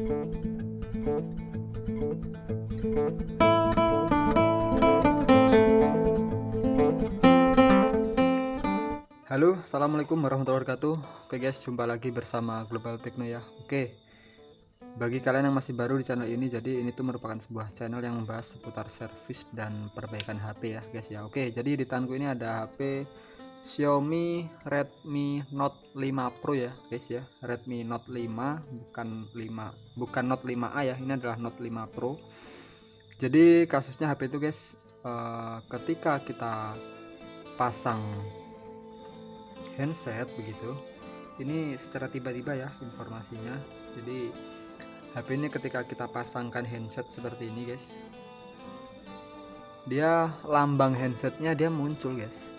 Halo, assalamualaikum warahmatullahi wabarakatuh. Oke guys, jumpa lagi bersama Global Techno ya. Oke, bagi kalian yang masih baru di channel ini, jadi ini tuh merupakan sebuah channel yang membahas seputar servis dan perbaikan HP ya guys ya. Oke, jadi di tanganku ini ada HP Xiaomi Redmi Note 5 Pro ya guys ya. Redmi Note 5 bukan 5, bukan Note 5A ya. Ini adalah Note 5 Pro. Jadi kasusnya HP itu guys, eh, ketika kita pasang handset begitu ini secara tiba-tiba ya informasinya jadi HP ini ketika kita pasangkan handset seperti ini guys dia lambang handsetnya dia muncul guys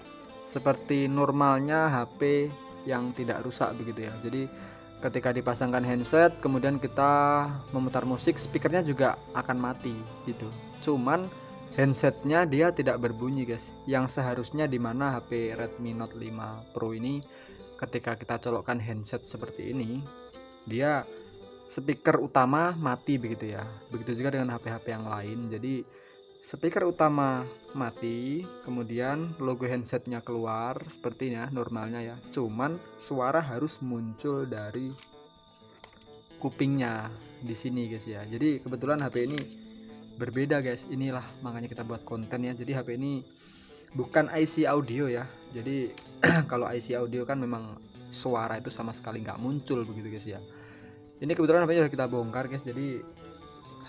seperti normalnya HP yang tidak rusak begitu ya. Jadi ketika dipasangkan handset kemudian kita memutar musik speakernya juga akan mati gitu. Cuman handsetnya dia tidak berbunyi guys. Yang seharusnya di mana HP Redmi Note 5 Pro ini ketika kita colokkan handset seperti ini dia speaker utama mati begitu ya. Begitu juga dengan HP-HP yang lain. Jadi speaker utama mati kemudian logo handsetnya keluar sepertinya normalnya ya. Cuman suara harus muncul dari kupingnya di sini guys ya. Jadi kebetulan HP ini berbeda guys. Inilah makanya kita buat konten ya. Jadi HP ini bukan IC audio ya. Jadi kalau IC audio kan memang suara itu sama sekali nggak muncul begitu guys ya. Ini kebetulan HP sudah kita bongkar guys. Jadi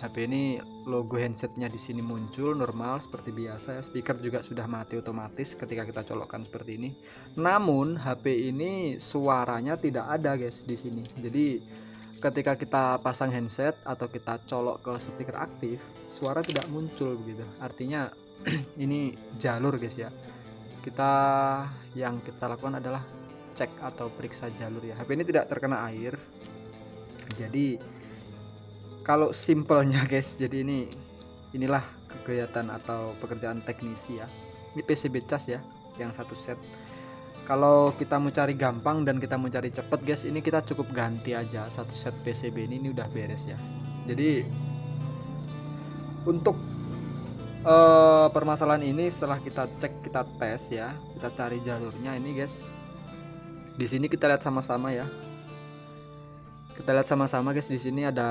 HP ini logo handsetnya di sini muncul normal seperti biasa ya. Speaker juga sudah mati otomatis ketika kita colokkan seperti ini. Namun HP ini suaranya tidak ada guys di sini. Jadi ketika kita pasang handset atau kita colok ke speaker aktif suara tidak muncul begitu. Artinya ini jalur guys ya. Kita yang kita lakukan adalah cek atau periksa jalur ya. HP ini tidak terkena air. Jadi kalau simpelnya guys jadi ini inilah kegiatan atau pekerjaan teknisi ya. Ini PCB cas ya yang satu set. Kalau kita mau cari gampang dan kita mau cari cepet guys ini kita cukup ganti aja satu set PCB ini ini udah beres ya. Jadi untuk uh, permasalahan ini setelah kita cek kita tes ya kita cari jalurnya ini guys. Di sini kita lihat sama-sama ya kita lihat sama-sama guys. Di sini ada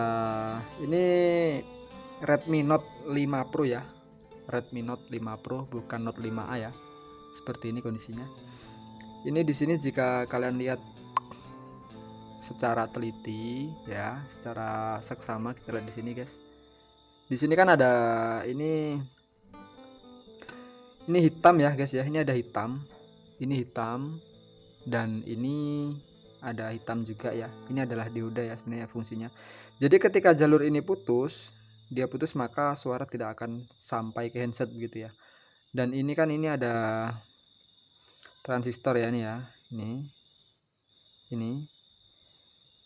ini Redmi Note 5 Pro ya. Redmi Note 5 Pro bukan Note 5A ya. Seperti ini kondisinya. Ini di sini jika kalian lihat secara teliti ya secara seksama kita lihat di sini guys. Di sini kan ada ini ini hitam ya guys ya. Ini ada hitam ini hitam dan ini ada hitam juga ya. Ini adalah dioda ya sebenarnya fungsinya. Jadi ketika jalur ini putus dia putus maka suara tidak akan sampai ke handset begitu ya. Dan ini kan ini ada transistor ya ini ya. Ini ini.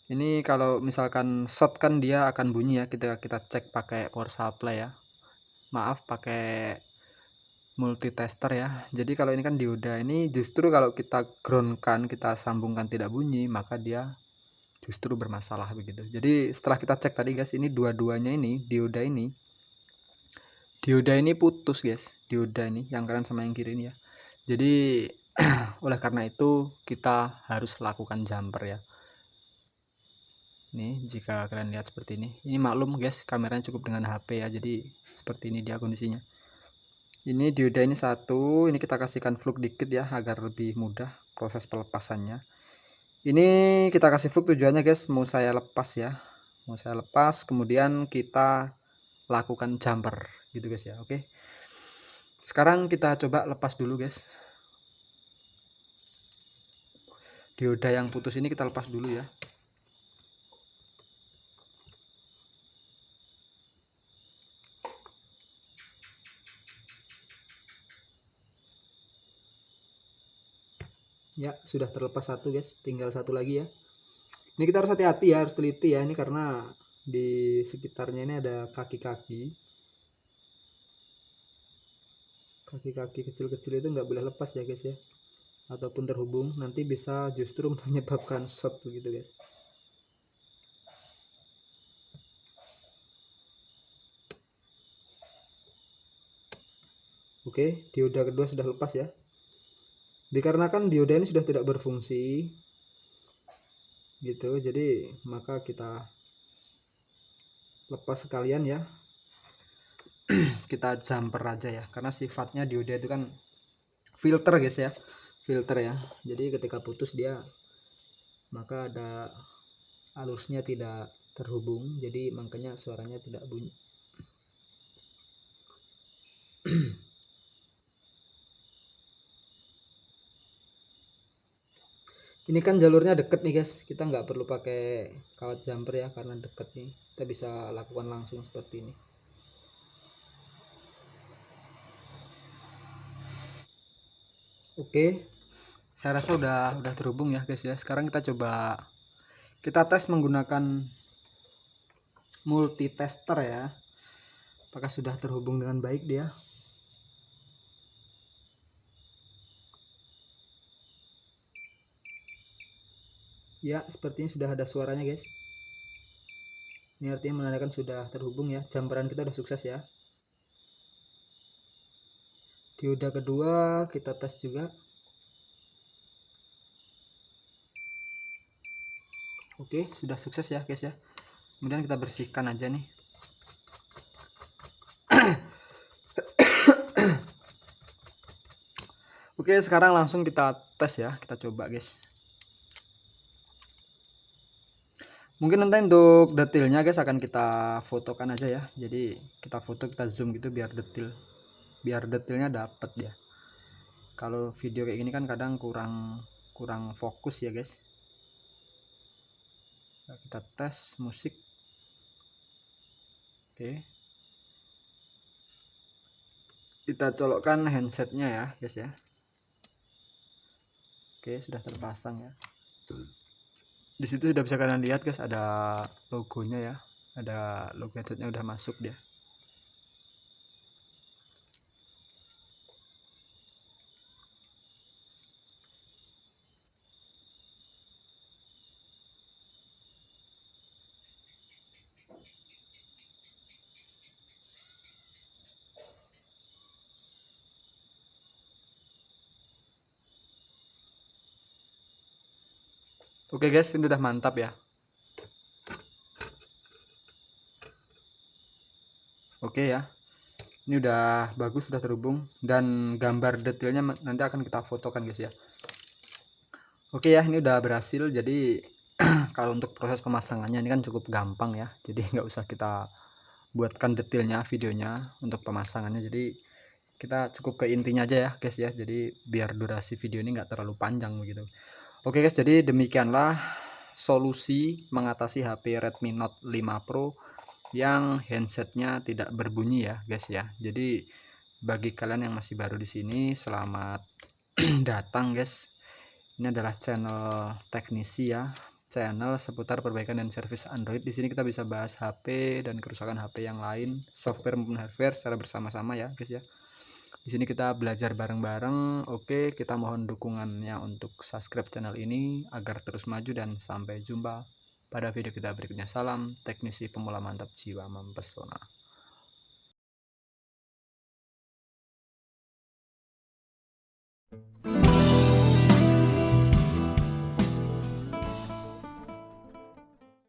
Ini kalau misalkan short kan dia akan bunyi ya. Kita kita cek pakai power supply ya. Maaf pakai multitester ya. Jadi kalau ini kan dioda ini justru kalau kita groundkan kita sambungkan tidak bunyi maka dia justru bermasalah begitu. Jadi setelah kita cek tadi guys ini dua-duanya ini dioda ini dioda ini putus guys. Dioda ini yang kanan sama yang kiri ini ya. Jadi oleh karena itu kita harus lakukan jumper ya. Nih jika kalian lihat seperti ini. Ini maklum guys kameranya cukup dengan HP ya. Jadi seperti ini dia kondisinya ini dioda ini satu ini kita kasihkan fluk dikit ya agar lebih mudah proses pelepasannya. Ini kita kasih fluk tujuannya guys. Mau saya lepas ya. Mau saya lepas kemudian kita lakukan jumper. Gitu guys ya. Oke. Sekarang kita coba lepas dulu guys. Dioda yang putus ini kita lepas dulu ya ya sudah terlepas satu guys. Tinggal satu lagi ya. Ini kita harus hati-hati ya harus teliti ya. Ini karena di sekitarnya ini ada kaki-kaki. Kaki-kaki kecil-kecil itu nggak boleh lepas ya guys ya. Ataupun terhubung nanti bisa justru menyebabkan shot begitu guys. Oke dioda kedua sudah lepas ya. Dikarenakan dioda ini sudah tidak berfungsi, gitu. Jadi maka kita lepas sekalian ya. kita jumper aja ya, karena sifatnya dioda itu kan filter guys ya, filter ya. Jadi ketika putus dia maka ada alusnya tidak terhubung, jadi makanya suaranya tidak bunyi. ini kan jalurnya deket nih guys. Kita nggak perlu pakai kawat jumper ya karena deket nih. Kita bisa lakukan langsung seperti ini. Oke. Saya rasa udah udah terhubung ya guys ya. Sekarang kita coba kita tes menggunakan multitester ya. Apakah sudah terhubung dengan baik dia ya sepertinya sudah ada suaranya guys. Ini artinya menandakan sudah terhubung ya. Jamperan kita sudah sukses ya. Dioda kedua kita tes juga. Oke sudah sukses ya guys ya. Kemudian kita bersihkan aja nih. Oke sekarang langsung kita tes ya. Kita coba guys mungkin nanti untuk detailnya guys akan kita fotokan aja ya. Jadi kita foto kita zoom gitu biar detail. Biar detailnya dapat ya. Kalau video kayak gini kan kadang kurang kurang fokus ya guys. Nah, kita tes musik. Oke. Kita colokkan handsetnya ya guys ya. Oke sudah terpasang ya di situ sudah bisa kalian lihat guys ada logonya ya. Ada logo headsetnya udah masuk dia Oke guys, ini udah mantap ya. Oke ya. Ini udah bagus, sudah terhubung dan gambar detailnya nanti akan kita fotokan guys ya. Oke ya, ini udah berhasil. Jadi kalau untuk proses pemasangannya ini kan cukup gampang ya. Jadi nggak usah kita buatkan detailnya videonya untuk pemasangannya. Jadi kita cukup ke intinya aja ya guys ya. Jadi biar durasi video ini nggak terlalu panjang begitu. Oke guys, jadi demikianlah solusi mengatasi HP Redmi Note 5 Pro yang handsetnya tidak berbunyi ya guys ya. Jadi bagi kalian yang masih baru di sini, selamat datang guys. Ini adalah channel teknisi ya, channel seputar perbaikan dan servis Android. Di sini kita bisa bahas HP dan kerusakan HP yang lain, software maupun hardware secara bersama-sama ya guys ya di sini kita belajar bareng-bareng. Oke kita mohon dukungannya untuk subscribe channel ini agar terus maju dan sampai jumpa pada video kita berikutnya. Salam teknisi pemula mantap jiwa mempesona